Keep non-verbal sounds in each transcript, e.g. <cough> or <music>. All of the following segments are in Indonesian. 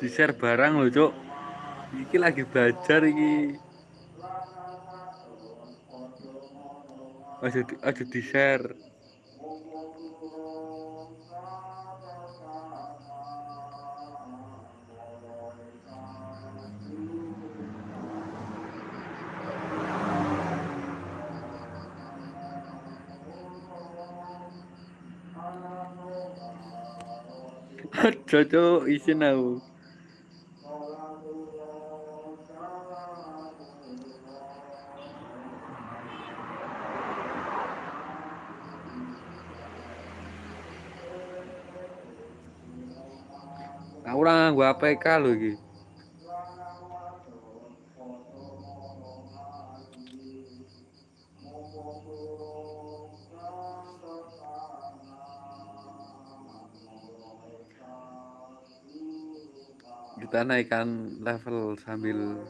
di share barang loh cok iki lagi belajar iki. Aja di, aja di share Jojo <laughs> isin aku. Aku APK lho iki. kita naikkan level sambil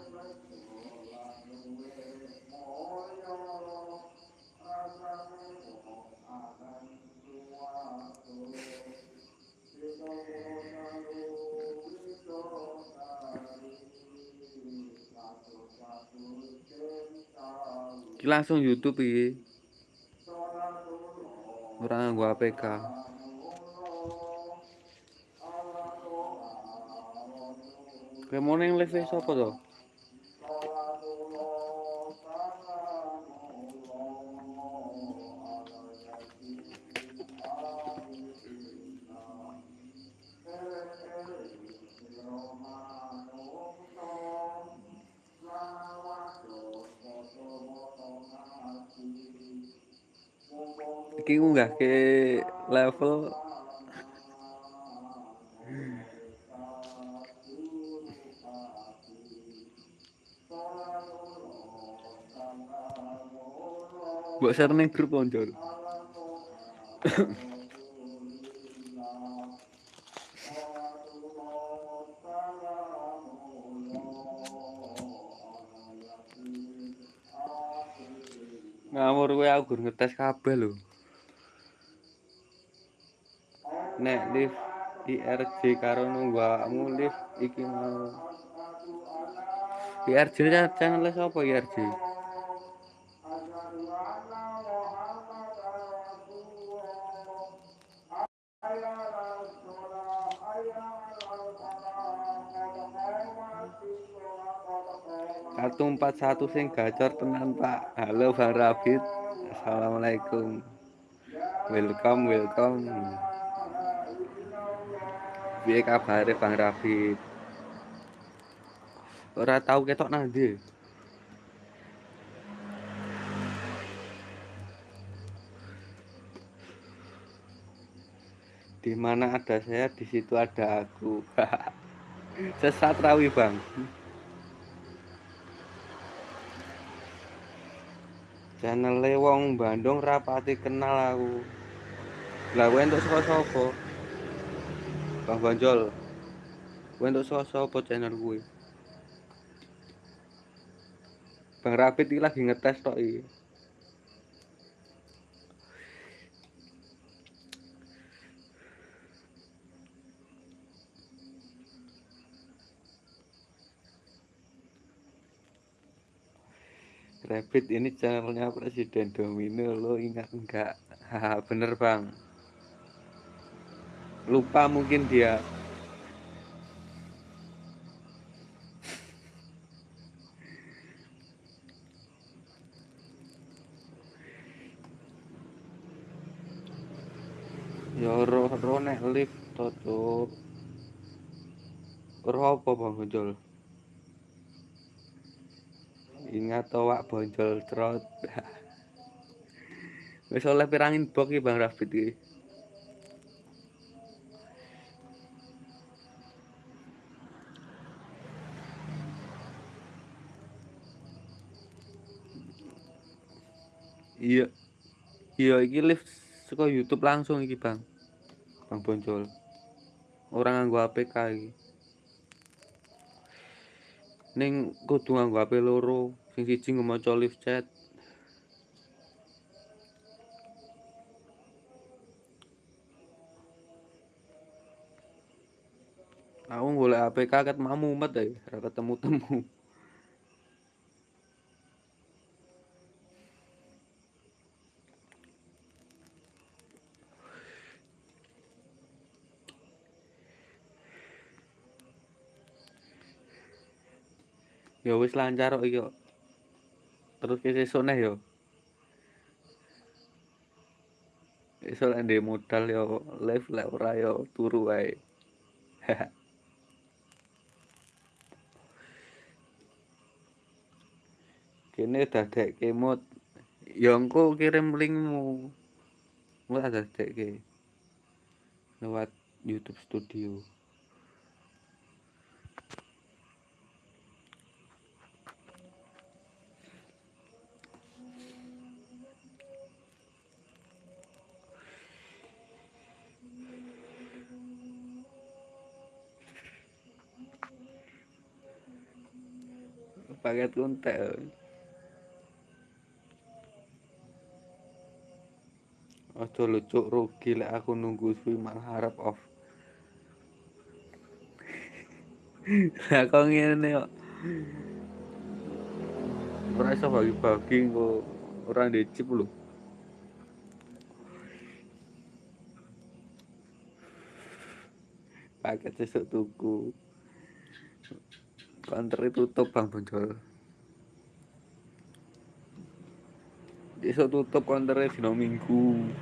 langsung YouTube ini orang gua APK mau neng live siapa tuh? Level Mbok share ning grup konco. Ngamur kowe aku ngetes kabeh lho. Nek lift IRJ karo nunggu awakmu lift iki mau. IRJ channel sapa IRJ? kartu 41 sing gacor tenan Pak. Halo Rafid. Assalamualaikum. Welcome welcome piye kabare Bang Rafid ora tau ketok nang ndi? Di mana ada saya di situ ada aku. <laughs> Sesat rawi bang. Channel wong Bandung rapati kenal aku. Lah untuk sapa Bang Banjol. Gue untuk sapa channel gue Bang Rapid ini lagi ngetes tok iki. Rabbit ini channelnya Presiden Domino lo ingat enggak haha <laughs> bener bang lupa mungkin dia. Ya roh roh nek lift cuk roh apa bang muncul ingat to wak bonjol trot. <laughs> Wis oleh pirangin bok Bang Rafid iki iya iki lift saka YouTube langsung iki Bang. Bang Bonjol. Orang nganggo APK iki. Ning kudu nganggo HP loro sing siji nggo maca live chat. Aku golek APK ket mamumet ae. Ora ketemu-temu wis lancar kok iki terus ke sesuk neh yo. Lek ndek modal yo live lek ora yo turu wae. <laughs> Kene dadekke mod. Ya engko kirim linkmu. Engko tak dadekke. Lewat YouTube Studio paket kuntek Aja lucuk rugi lek aku nunggu suwi malah harap off. <laughs> Lah kok ngene kok. Ora iso bagi-bagi kok ora ndek chip lho. Paket sesuk tuku. Konter tutup Bang Bonjol. Besok tutup konternya dino Minggu.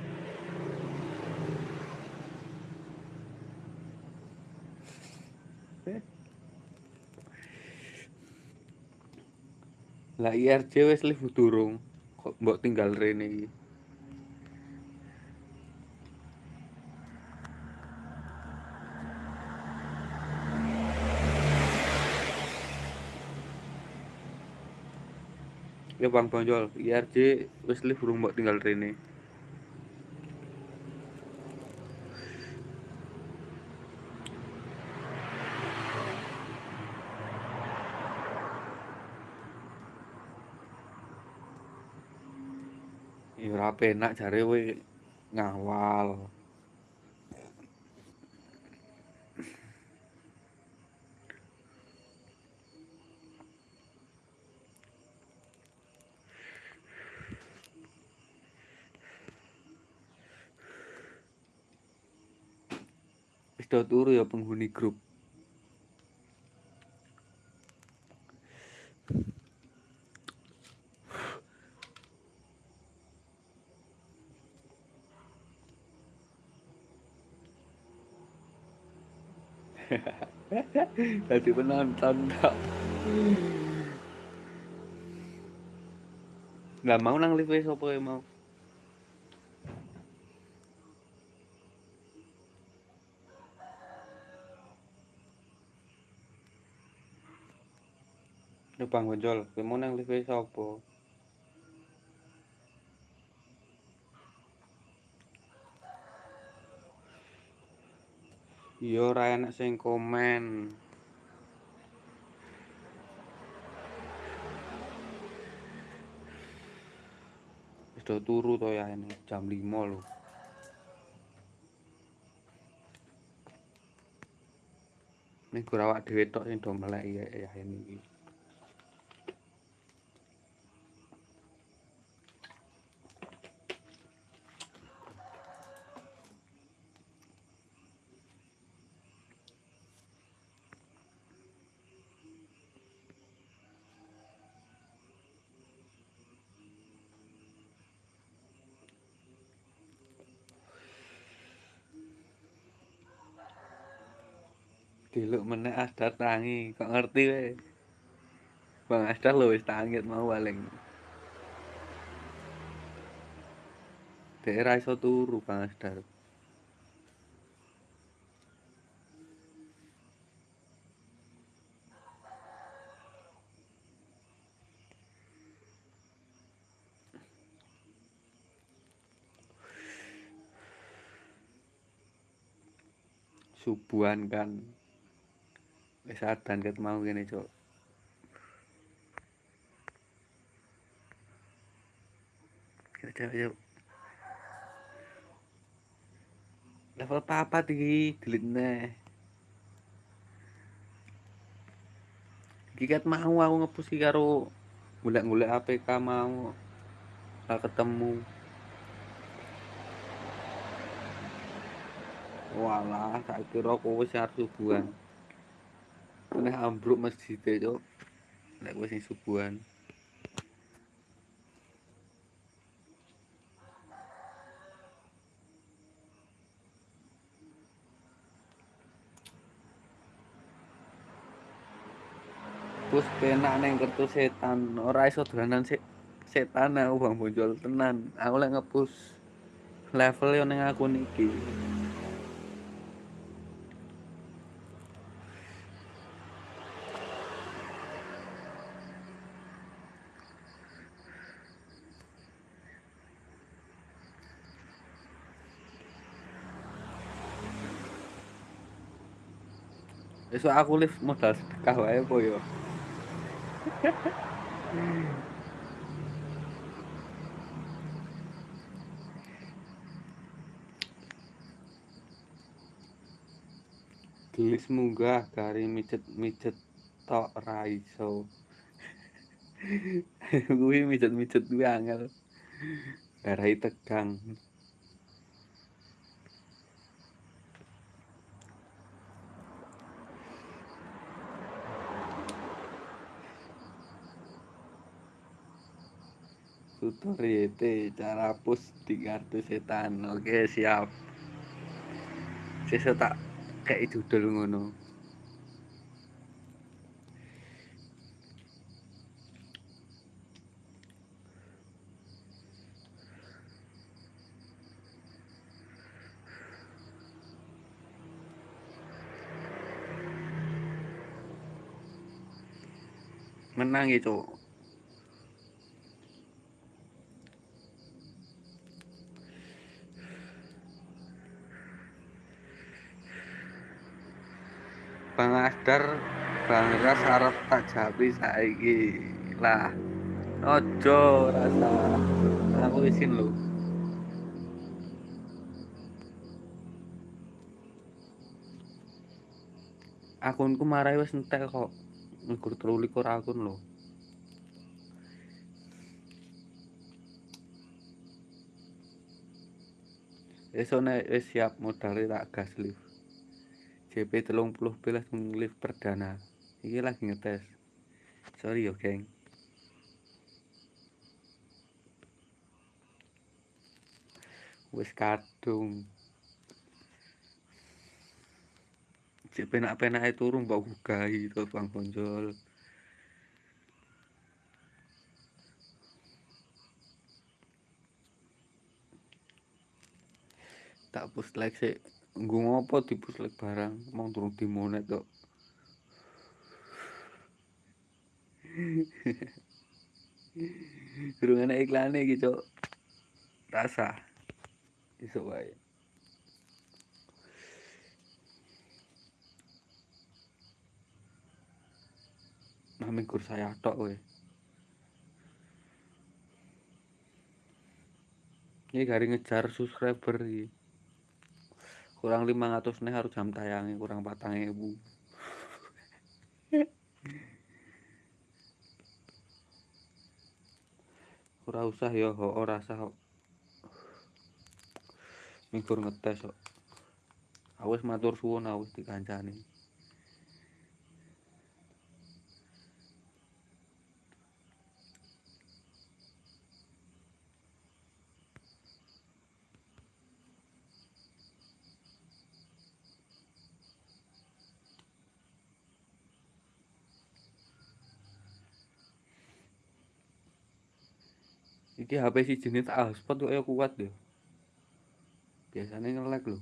Lah IRJ wis live durung. Kok mbok tinggal rene iki. Ya Bang Bonjol, IRJ wis live durung mbok tinggal rene. Ya ora penak jare kowe ngawal. Do turu ya penghuni grup. <laughs> Dadi penonton tok. Lah mau nang live sapa e mau? Bang Bonjol, kowe mau nang live sapa? Iya ora enak sing komen. Do turu to ya ini jam 5 lho. Ning gur awak dhewe tok sing do melek ya ya ini Delok meneh Asdar tangi, kok ngerti kowe. Bang Asdar lho wis tangi mau paling. Dek ra iso turu Bang Asdar. Subuhan kan. Wis adan ket mau kene, Cuk. Yuk, yuk. Level papat iki. Iki ket mau aku ngepus iki karo golek-golek APK mau. Ora ketemu. Walah, tak kira kowe sing subuhan. Meneh ambruk masjid e, Cuk. Nek kowe sing subuhan. Pus penak neng kertu setan, ora iso dolanan se setan aku Bang Bonjol tenan. Aku lek ngepus level yo ning akun iki. Besok aku live modal sedekah wae apa yo. Gelis munggah gari mijet-mijet tok ra iso. <laughs> Kuwi mijet-mijet kuwi angel. Darai tegang. Tutoriete cara push di kartu setan. Oke siap. Sisa tak kayak judul ngono. Menang itu Asdar Bang Ras arep tak japi saiki. Lah. Ojo rasa. Aku isin lho. Akunku marai wis entek kok. Nggur 23 akun lho. Esok nek wis siap modal tak gas lift. JP telung puluh pilas lift perdana. Ini lagi ngetes. Sorry yo geng. Wis kadung. JP nak penak itu turun bau gugai itu bang ponjol tak push like sih nggo ngopo dipuslek barang mong turun dimonet kok <laughs> Durung ana iklane iki, Cuk. Rasa. Iso wae. Nami kur saya tok kowe. Ini gari ngejar subscriber iki. Kurang 500 nih harus jam tayangnya kurang patang ibu <laughs> ora usah ya ora usah kok ngetes kok awes matur suwun awes dikancani Iki HP sijine tak hotspot kok ya kuat lho. Biasane nge-lag lho.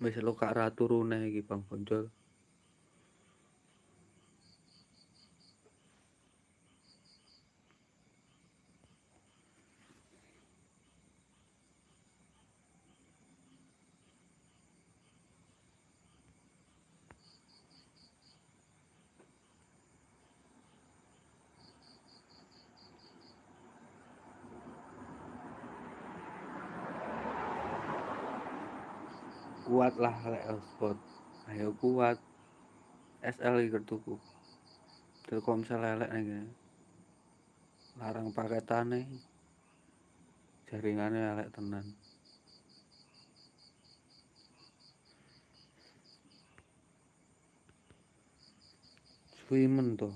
Wis lokak ra turu neh iki Bang Bonjol. Kuat lah lek hotspot ayo kuat. SL iki tuku. Telkomsel elek nih larang paketane jaringannya elek tenan. Swimen to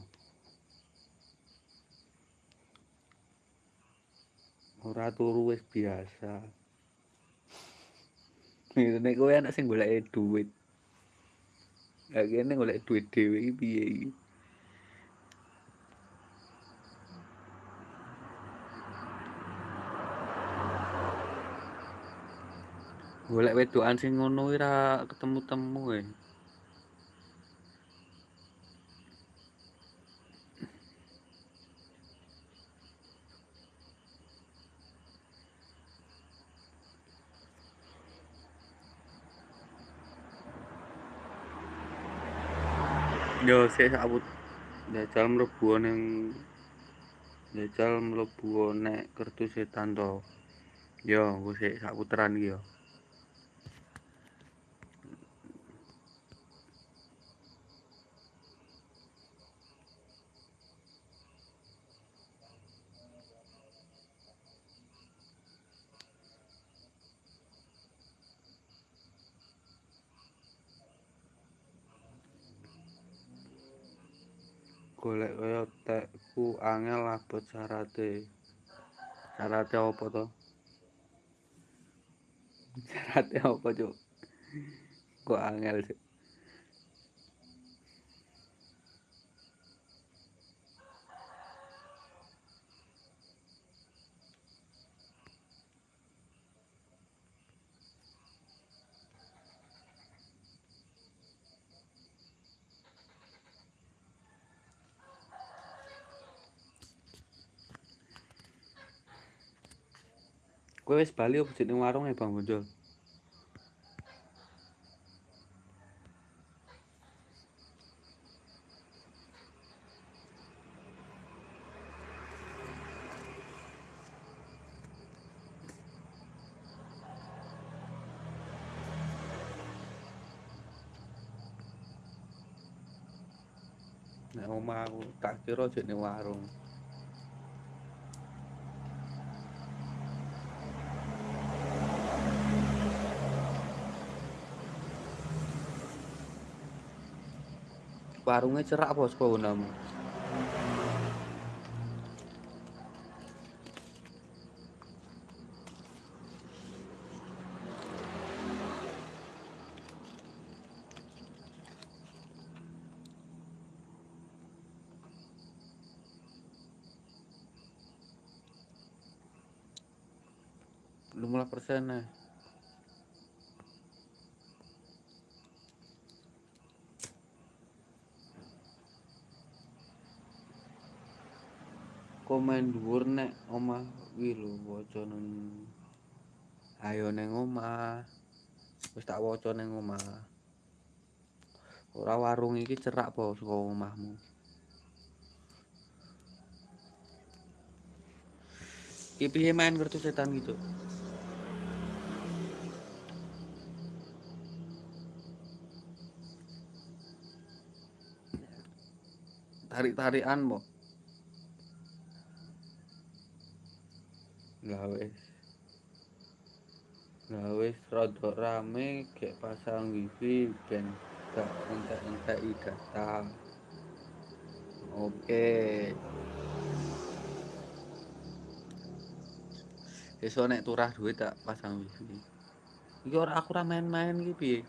ora turu wis biasa nek kowe anak sing golek duit. Gak kene golek duit dhewe iki piye iki? Golek wedokan sing ngono ora ketemu-temu e yo sik sabut jajal mlebu ning jajal mlebu nek kertu setan to yo engko sik sak puteran iki yo golek kaya tekku angel abot syarate. Syarate apa to? <laughs> Syarate apa cuk? Kok angel cuk Kowe wis bali opo ning warung e Bang Bonjol? Nek omah aku tak kira jek ning warung. warunge cerak bos kono. Komen dhuwur nek omah kuwi lho waca nang ayo ning omah wis tak waca ning omah ora warung iki cerak po saka omahmu? Iki piye main kartu setan gitu tarik-tarikan gawe gawe rada rame gek pasang wifi ben gak entek-entek data Oke. Esuk nek turah duit tak pasang wifi. Iki ora aku ora main-main iki piye?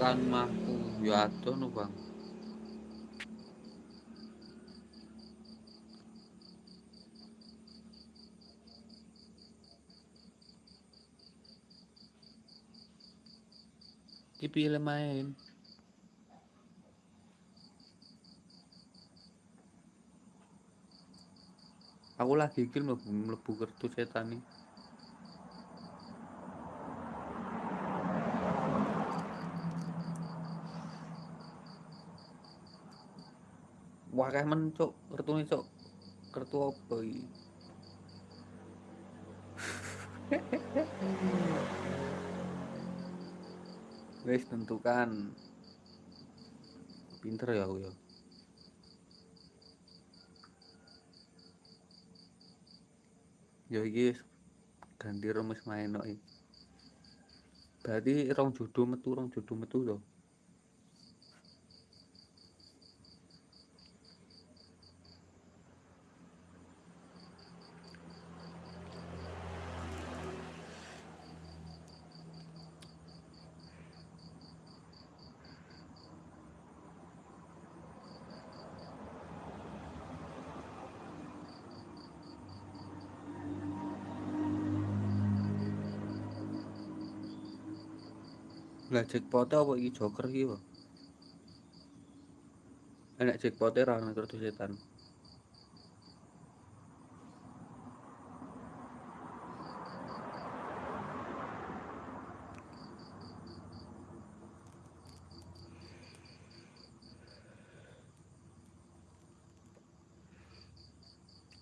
Tekan omahku ya adoh Bang. Iki piye main? Aku lagi iki mlebu mlebu kertu setan iki. Wakeh men cuk, kertune cuk. Kertu apa iki? <laughs> Wis tentukan. Pinter ya aku ya. Ya iki ganti rumus main iki. Berarti rong judo metu, rong judo metu to. Lah jackpot apa iki joker iki wae? Enak jackpot e ra ana kertu setan.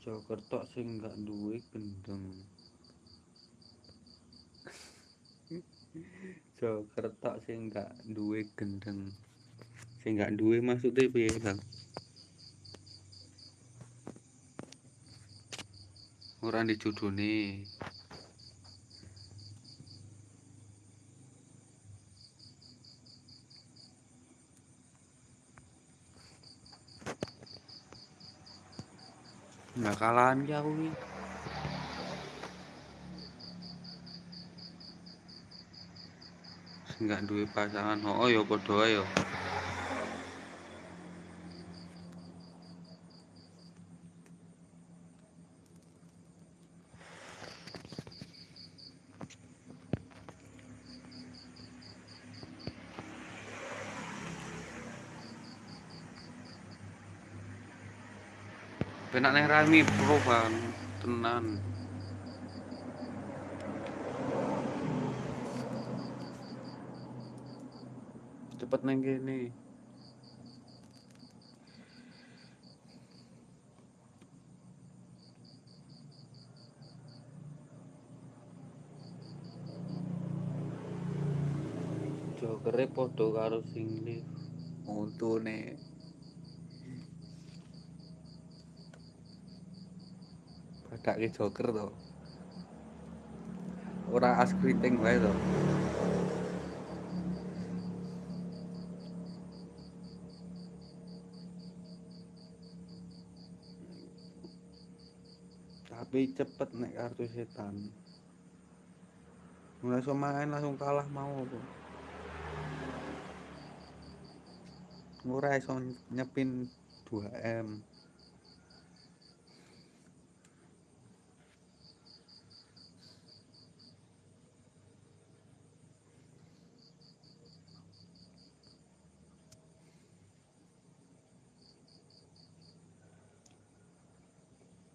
Joker tok sing gak duwe gendeng. Joker tok sing gak duwe gendeng. Sing gak duwe maksude piye, Bang? Ora judune. Bakalan ki aku. Sing gak duwe pasangan, oh ya padha ae ya. Penak nang Rami Bang, tenan. Cepet nang kene. Jokere padha karo sing lift. Untune. Badake joker to. Ora as kriting wae to. Tapi cepet nek kartu setan. So main langsung kalah mau apa. Ora iso nyepin 2M.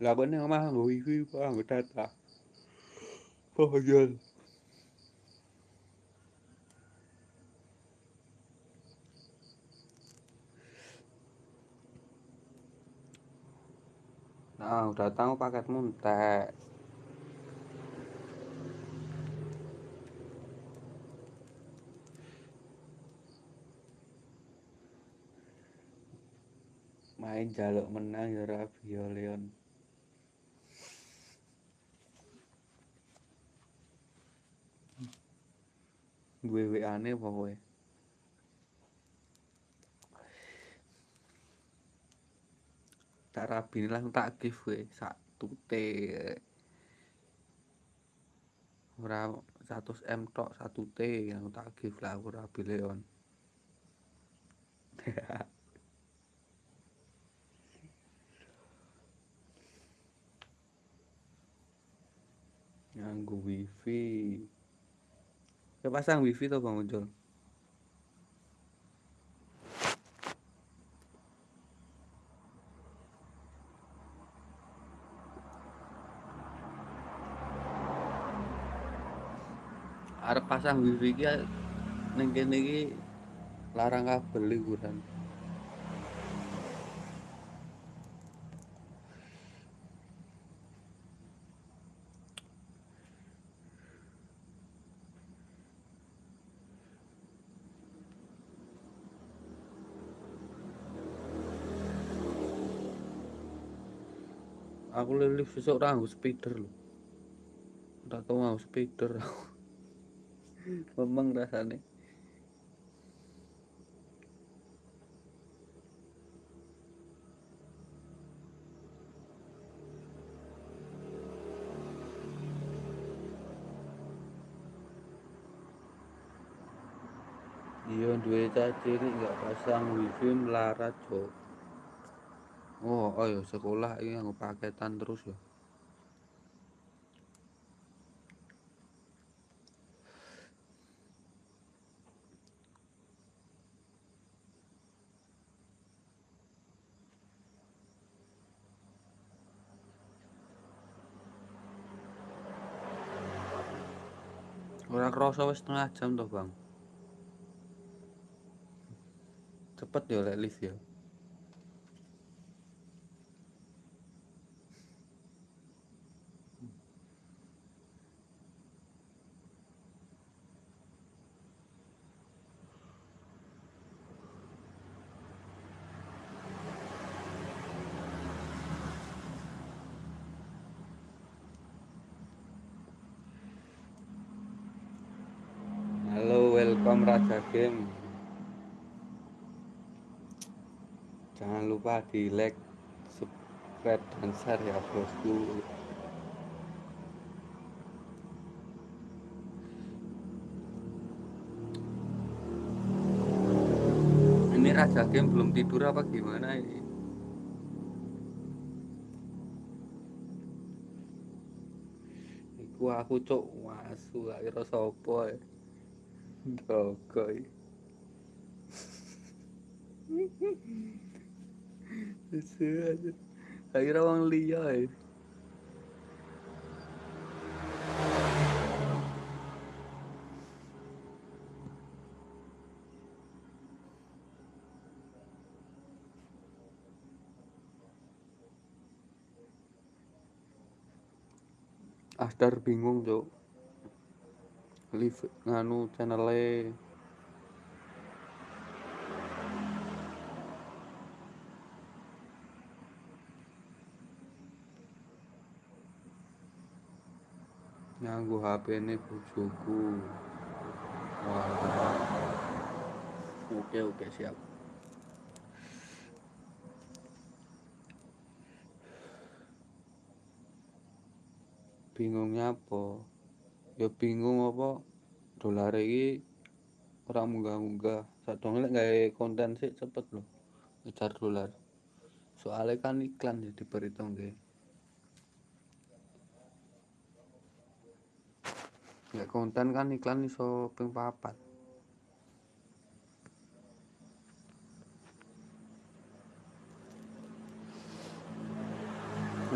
Lah bener omah nggo wifi apa nggo data. Oh iya. Nah, udah tahu paketmu entek. main jaluk menang ya Rabio Leon duwe WA-ne pokoke tak rabi langsung tak give we sak tute ora 100 M tok satu T yang tak give lah aku rabi Leon <laughs> nganggo wifi ya pasang wifi to Bang Ucul arep pasang wifi iki ning kene larang kabel liburan aku lilis sesuk ora nggo speeder lho. Ora tau nggo speeder. <laughs> Memang rasane. Iya duwe caci gak pasang wifi melarat cok oh oh ya sekolah ini nganggo paketan terus ya? Ora krasa setengah jam toh bang. Cepet ya lek lift ya halo Raja Game. Jangan lupa di like subscribe dan share ya bosku. Ini Raja Game belum tidur apa gimana ini? Aku cok wasu gak kira. Dogoy. Lucu aja. Akhirnya wong liya ya. Asdar bingung, Cuk. Live nganu channele nganggo HP-ne bojoku. Wah. Oke, oke, siap. Bingungnya apa? Ya bingung apa dolar iki ora munggah-munggah. Sadurunge lek gawe konten sik cepet lho. Ngejar dolar. Soalnya kan iklan ya diperhitungke. Lek konten kan iklan iso ping papat.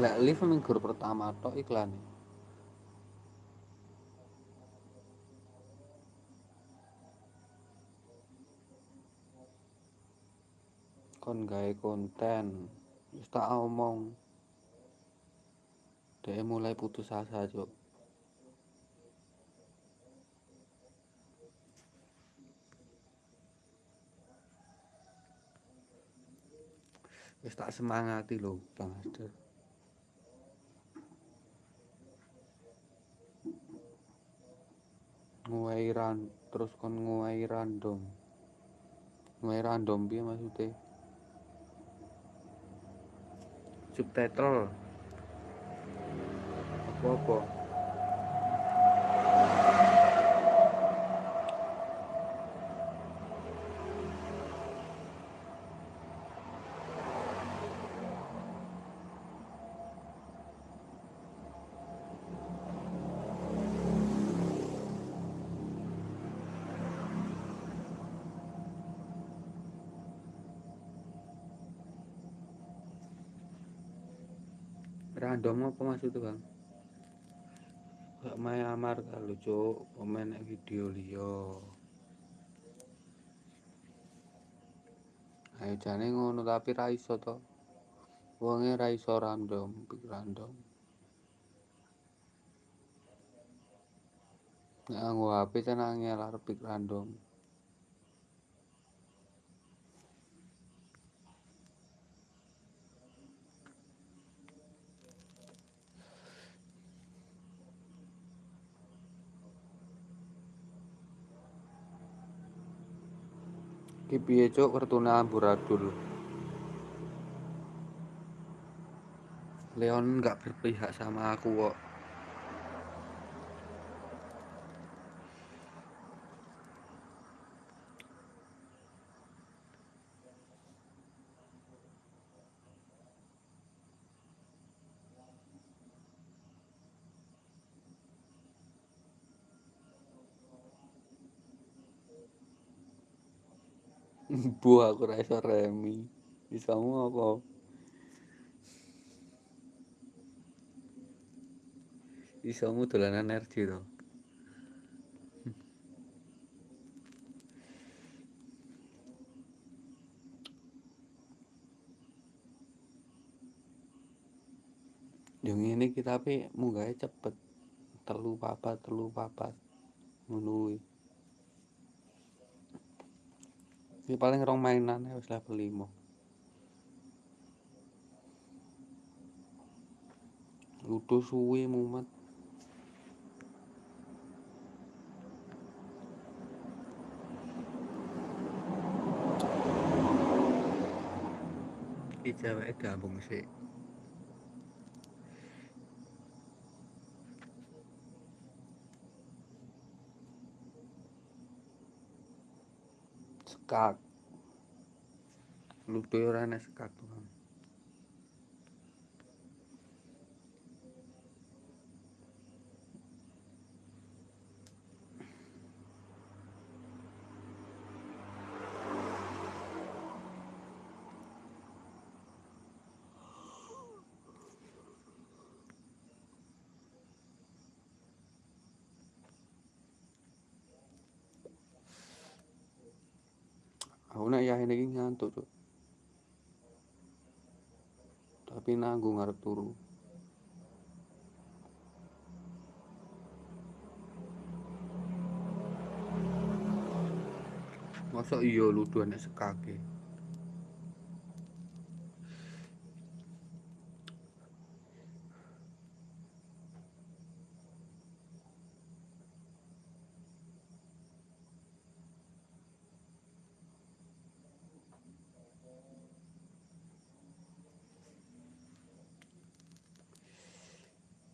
Lek live minggu pertama tok iklan. Kon gawe konten, wis tak omong. Dhek mulai putus asa, Cuk. wis tak semangati lho Bang Asder nguwai terus kon nguwai random nguwai random piye maksudnya subtitle. Apa-apa random apa maksudnya bang? Gak main amar kalau cuk. Komen video liyo ayo jane ngono tapi ra iso to. Wonge ra iso random random. Nek nganggo HP arep pik random Ki piye cuk? Kartune amburadul. Leon nggak berpihak sama aku kok Bu aku ra iso remi. Bisamu apa? Isomu dolanan energi to. Yo ngene iki tapi munggahe cepet. Telu papat, telu papat. Ngono Ini paling rong mainan wis level 5. Ludo suwe mumet. Iki ceweke gabung sih. Sekak. Ludo ora enak sekak tuh. Aku nek yahin iki ngantuk, Cuk. Nanggung arep turu. Masa iya nek sekake.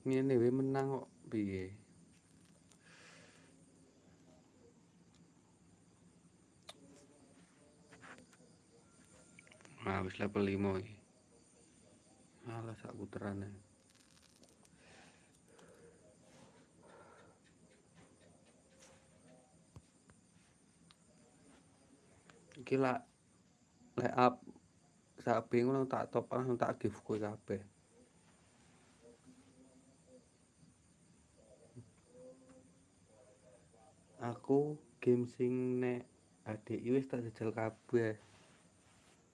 Ngene wae menang kok piye? Nah, wis level 5 iki. Alah sak puterane. Iki lak lek up sak bingung tak top langsung tak give kowe kabeh. Aku game sing nek ADI wis tak jajal kabeh.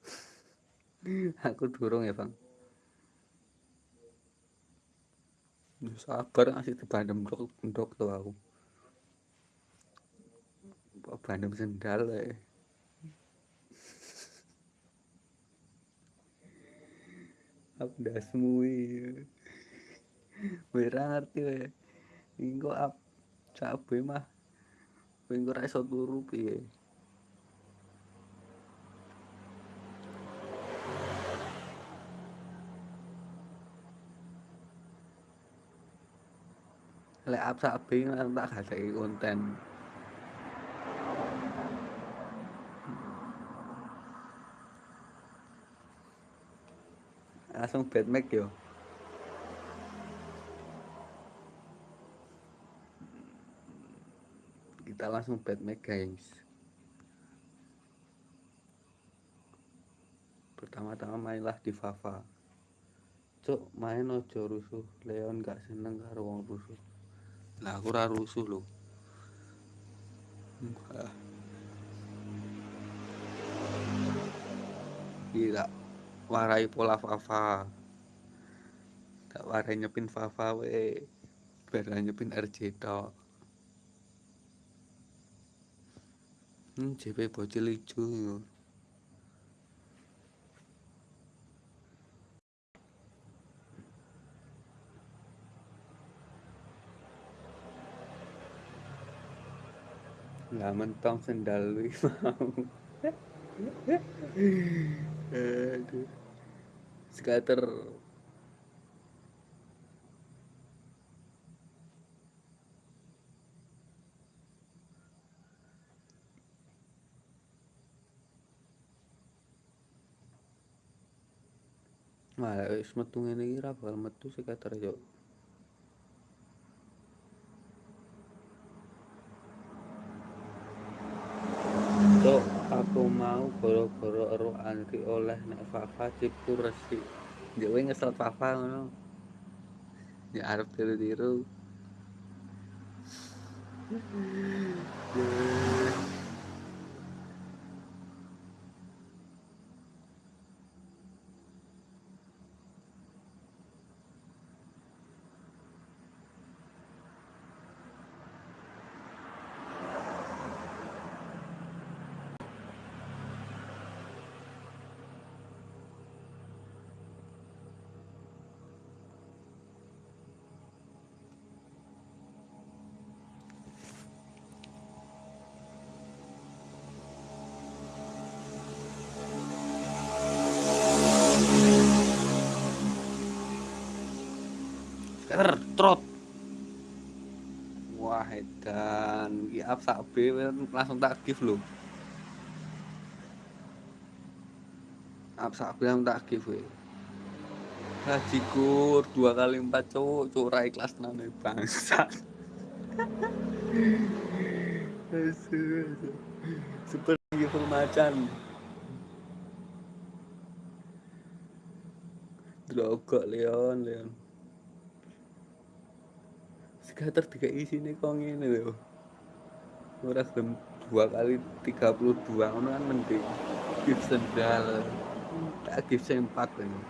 <laughs> Aku durung ya, Bang. Ya sabar ngasih dibandem ndok ndok to aku. Kok bandem sendal wae. <laughs> Aku iki. Ora ngerti kowe. Engko ap cabe mah engko ora iso turu piye? Lek ap sabe tak gadeki konten. Langsung Batmax yo. Kita langsung Batmax guys. Pertama-tama mainlah di Fafa. Cuk, main ojo rusuh. Leon gak seneng karo wong rusuh. Lah aku ora rusuh lho. Enggak. Tidak warai pola Fafa. Tak warai nyepin Fafa we. Biar nyepin RJ tok. Hmm, JP bocil ijo. Lah mentong sendal wih mau. <laughs> Aduh. Skater Malah wis metu ngene iki ra bakal metu skater yo. Cuk, aku mau goro-goro ero Andri oleh nek Fafa cipu resik. Ya kowe ngesel Fafa ngono. Ya arep tiru-tiru. <laughs> Skater trot. Wah, edan. Iki up sak B langsung tak give lho. Up sak B langsung tak give we. Hajikur dua kali empat cowok cowok rai kelas nane bangsa. <laughs> Seperti full macan. Drogok Leon, Leon. Skater tiga isine kok ngene lho. Ora gelem dua kali 32 ngono kan mending. Gift sendal. Tak gift sempak ini.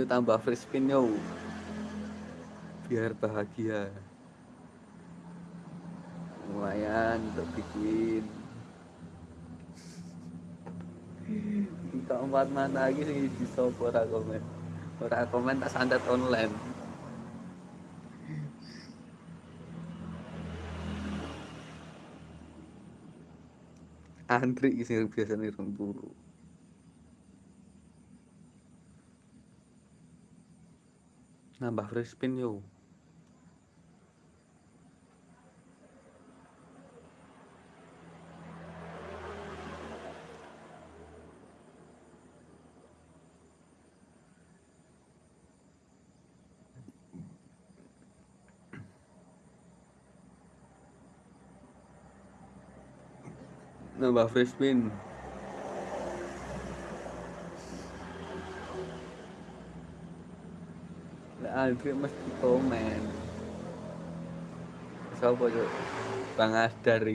Yuk tambah free spin yo. Biar bahagia. Lumayan untuk bikin. Keempat mana lagi sih di shop ora komen. Ora komen tak sandat online. Antri sing biasane rong turu. Nambah free spin yo. Nambah free spin. Lah Andri mesti komen. Sopo? Bang Asdar.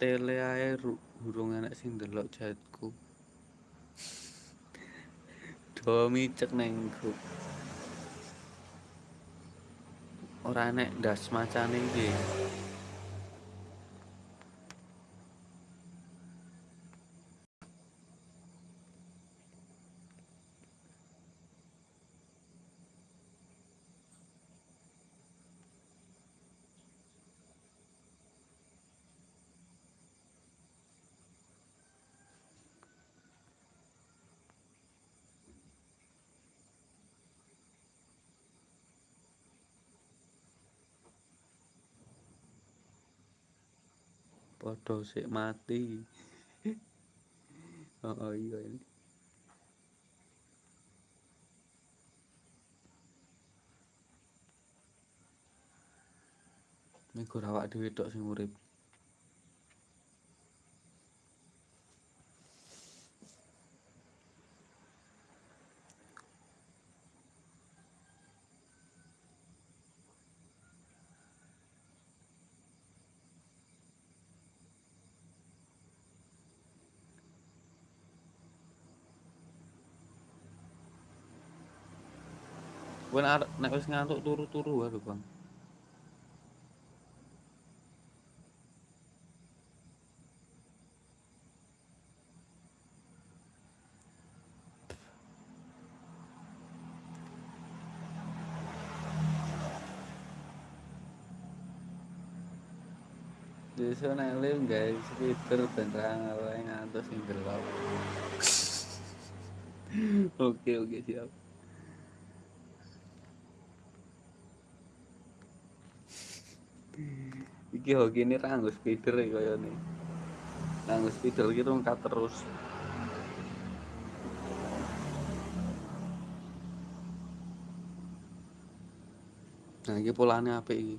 Tele ae durung enek sing ndelok chatku do micek neng grup. Ora enek ndas macane iki padha sik mati. <laughs> Oh iya ini Migur awak dhewe tok sing urip Arek nek wis ngantuk turu-turu wae lho, Bang. Desa nek live gawe speeder ben ra ngantuk sing delok. <laughs> Oke, oke, siap. iki hoki ini rangus spider ya e kaya ini rangus spider ini rungkat terus. Nah ini polanya apa ini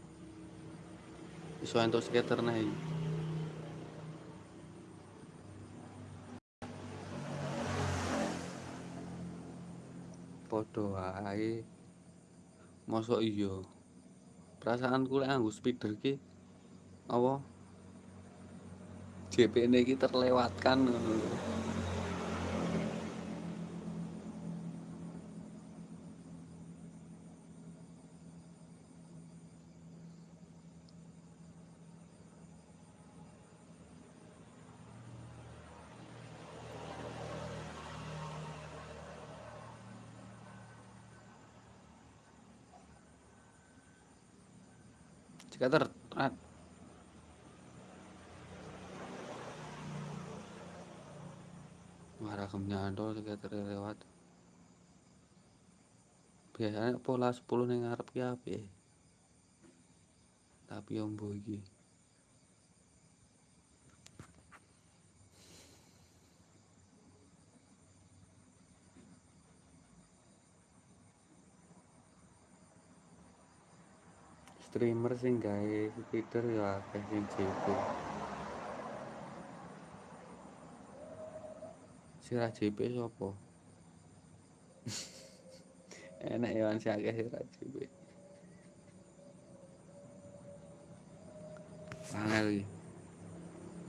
bisa untuk skater nih podo wae. Mosok iya. Perasaanku lek nganggo speeder ki apa? JP-ne iki terlewatkan ngono lho. Skater, rat. Wah, rakam nyantol skater lewat. Biasanya pola 10 ning ngarep ki apik. Tapi ombo iki. Streamer sing gawe speeder ya akeh sing JP. Sira JP sapa? <laughs> Enak ya sing akeh sira JP. Angel iki.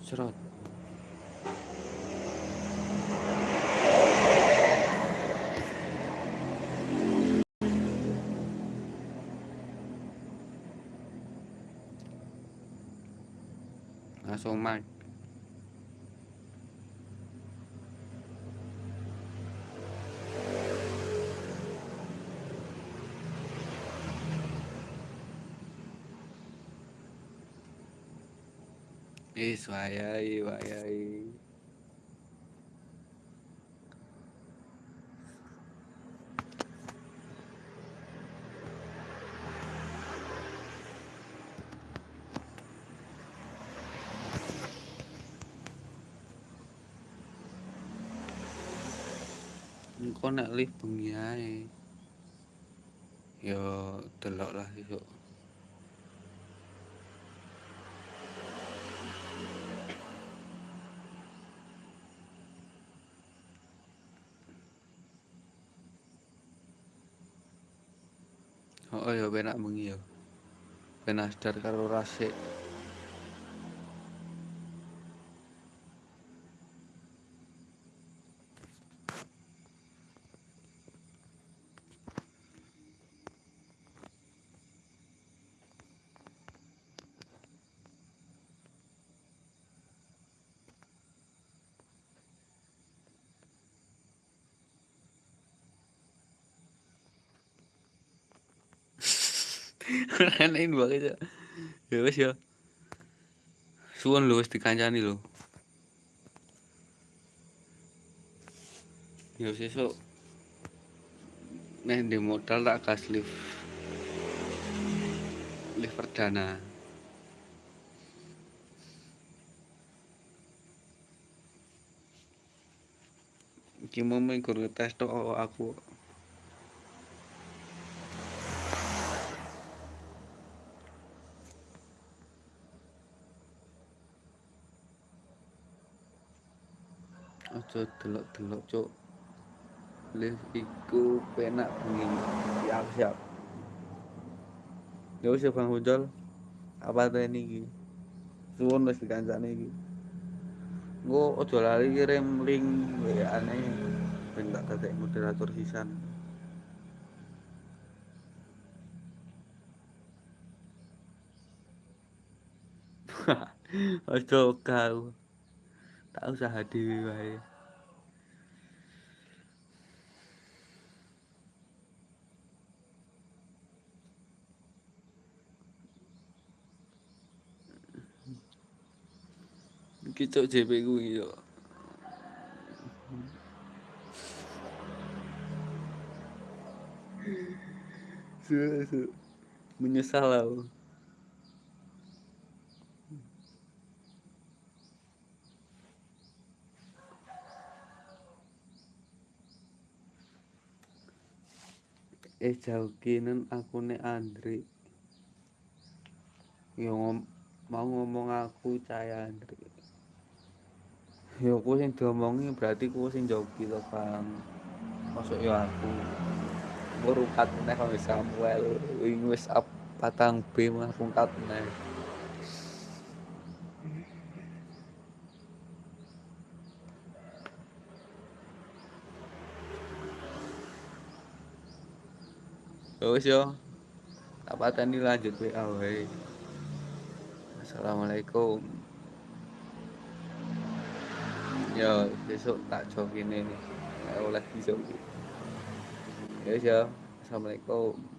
Serot. Langsung mic. Wis wayahe, wayahe. Nek live bengi ae. Yo delok lah esuk. Oh, ya penak bengi ya. Ben asdar karo rasik. Wae cok. Ya wis ya. Suwun lho wis dikancani lho. Ya sesuk nek ndek modal tak gas lift. Lift perdana. Iki mau gur ngetes tok aku. Aja delok-delok, Cuk. Lift iku penak bengi. Siap, siap. Ya wis ya Bang. Apa teni iki? Suwun wis dikancani iki. Engko aja lali kirim link WA-ne ben tak dadek moderator sisan. <laughs> Aja kau. Tak usah dhewe wae. Cok JP kuwi yo. Menyesal aku. Eh jalkinen akune Andri. Yo ngom mau ngomong aku caya Andri. Yo ku sing diomongi berarti ku sing joki to, Bang. Masuk yo aku. Baru kat neh karo Samuel. Wing wis up patang B langsung kat neh. Ya wis yo. Tak pateni lanjut WA wae. Assalamualaikum. Yo, besok tak jokine nih. Oleh besok. Ya wis yo. Assalamualaikum.